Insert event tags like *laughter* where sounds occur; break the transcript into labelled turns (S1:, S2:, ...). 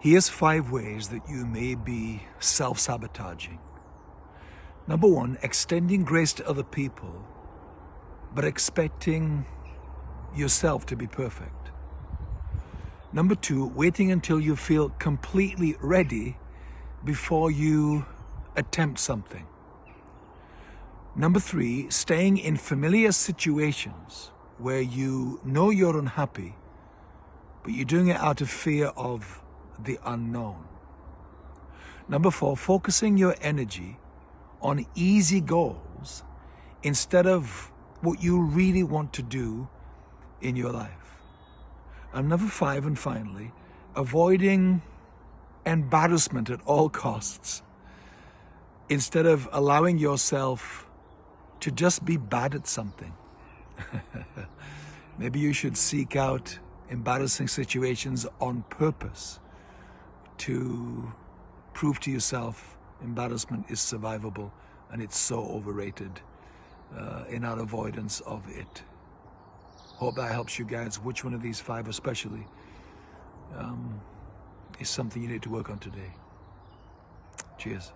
S1: Here's five ways that you may be self-sabotaging. Number one, extending grace to other people, but expecting yourself to be perfect. Number two, waiting until you feel completely ready before you attempt something. Number three, staying in familiar situations where you know you're unhappy, but you're doing it out of fear of the unknown. Number four, focusing your energy on easy goals instead of what you really want to do in your life. And number five, and finally, avoiding embarrassment at all costs instead of allowing yourself to just be bad at something. *laughs* Maybe you should seek out embarrassing situations on purpose to prove to yourself embarrassment is survivable and it's so overrated uh, in our avoidance of it. Hope that helps you guys. Which one of these five especially um, is something you need to work on today. Cheers.